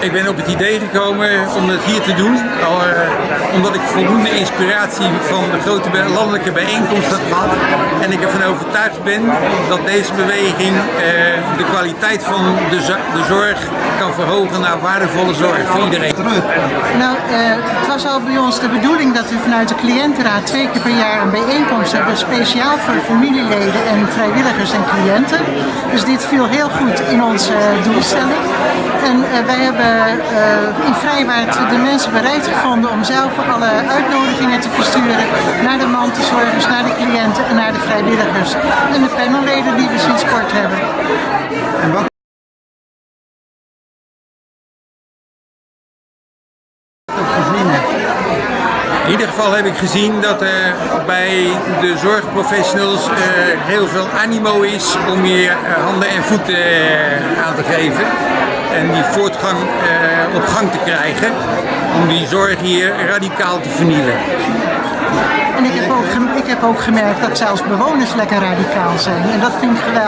Ik ben op het idee gekomen om het hier te doen, eh, omdat ik voldoende inspiratie van de grote landelijke bijeenkomst heb gehad. Ik ervan overtuigd ben dat deze beweging eh, de kwaliteit van de, de zorg kan verhogen naar waardevolle zorg voor iedereen. Nou, eh, het was al bij ons de bedoeling dat we vanuit de cliëntenraad twee keer per jaar een bijeenkomst hebben, speciaal voor familieleden en vrijwilligers en cliënten. Dus dit viel heel goed in onze eh, doelstelling. En wij hebben Vrijwaard de mensen bereid gevonden om zelf alle uitnodigingen te versturen naar de mantelzorgers, naar de cliënten en naar de vrijwilligers. En de panelleden die we sinds kort hebben. Gezien? In ieder geval heb ik gezien dat er bij de zorgprofessionals eh, heel veel animo is om hier eh, handen en voeten eh, aan te geven. En die voortgang op gang te krijgen om die zorg hier radicaal te vernieuwen. En ik heb ook, ik heb ook gemerkt dat zelfs bewoners lekker radicaal zijn. En dat vind ik geweldig.